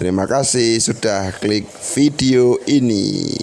Terima kasih sudah klik video ini.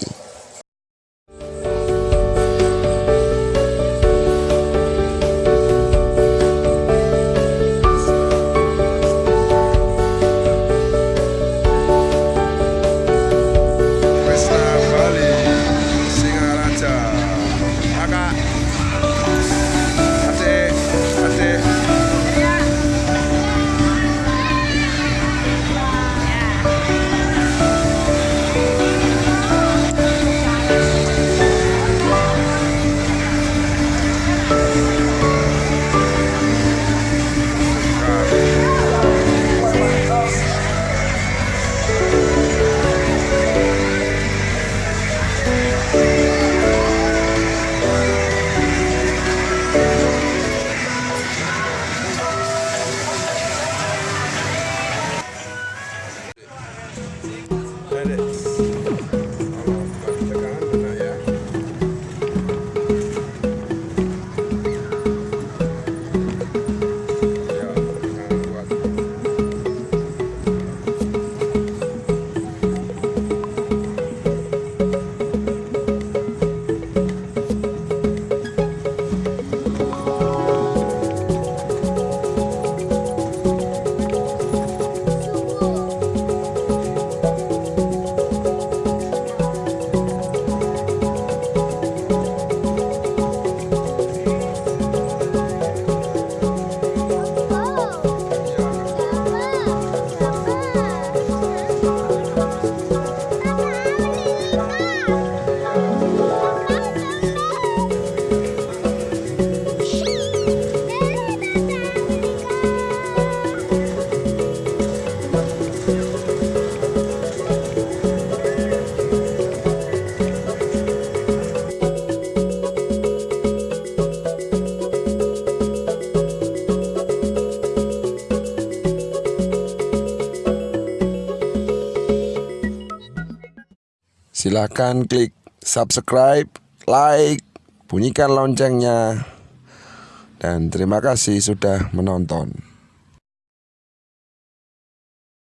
minutes. Silahkan klik subscribe, like, bunyikan loncengnya. Dan terima kasih sudah menonton.